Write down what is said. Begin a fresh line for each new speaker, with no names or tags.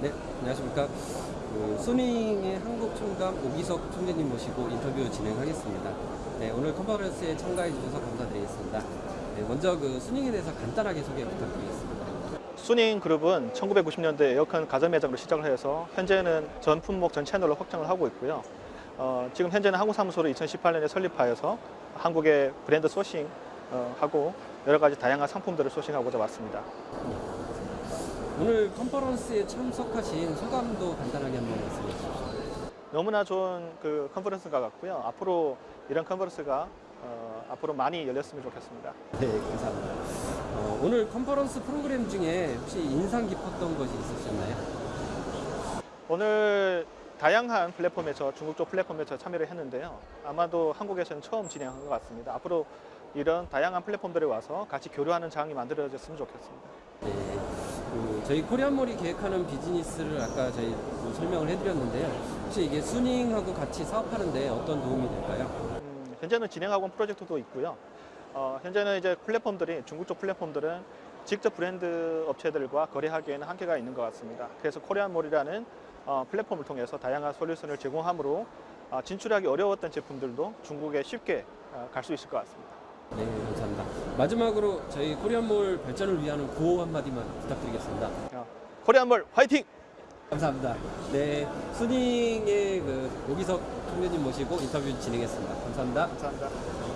네, 안녕하십니까. 그 수닝의 한국 총감 오기석 총재님 모시고 인터뷰 진행하겠습니다. 네, 오늘 컨퍼런스에 참가해 주셔서 감사드리겠습니다. 네, 먼저 그 수닝에 대해서 간단하게 소개 부탁드리겠습니다.
수닝 그룹은 1990년대 에어컨 가전 매장으로 시작을 해서 현재는 전 품목 전 채널로 확장을 하고 있고요. 어, 지금 현재는 한국 사무소를 2018년에 설립하여서 한국의 브랜드 소싱 어, 하고 여러 가지 다양한 상품들을 소싱하고자 왔습니다.
오늘 컨퍼런스에 참석하신 소감도 간단하게 한번 말씀해 주십시오.
너무나 좋은 그 컨퍼런스가 같고요. 앞으로 이런 컨퍼런스가 어, 앞으로 많이 열렸으면 좋겠습니다.
네, 감사합니다. 어, 오늘 컨퍼런스 프로그램 중에 혹시 인상 깊었던 것이 있으셨나요?
오늘 다양한 플랫폼에서 중국 쪽 플랫폼에서 참여를 했는데요. 아마도 한국에서는 처음 진행한 것 같습니다. 앞으로 이런 다양한 플랫폼들에 와서 같이 교류하는 장이 만들어졌으면 좋겠습니다.
네, 그 저희 코리안몰이 계획하는 비즈니스를 아까 저희 뭐 설명을 해드렸는데요. 혹시 이게 수닝하고 같이 사업하는데 어떤 도움이 될까요?
음, 현재는 진행하고 있는 프로젝트도 있고요. 어, 현재는 이제 플랫폼들이 중국 쪽 플랫폼들은 직접 브랜드 업체들과 거래하기에는 한계가 있는 것 같습니다. 그래서 코리안몰이라는 어, 플랫폼을 통해서 다양한 솔루션을 제공함으로 어, 진출하기 어려웠던 제품들도 중국에 쉽게 어, 갈수 있을 것 같습니다.
네. 마지막으로 저희 코리안몰 발전을 위한 구호 한마디만 부탁드리겠습니다.
어, 코리안몰 화이팅!
감사합니다. 네, 수닝의 그 오기석 총재님 모시고 인터뷰 진행했습니다. 감사합니다.
감사합니다.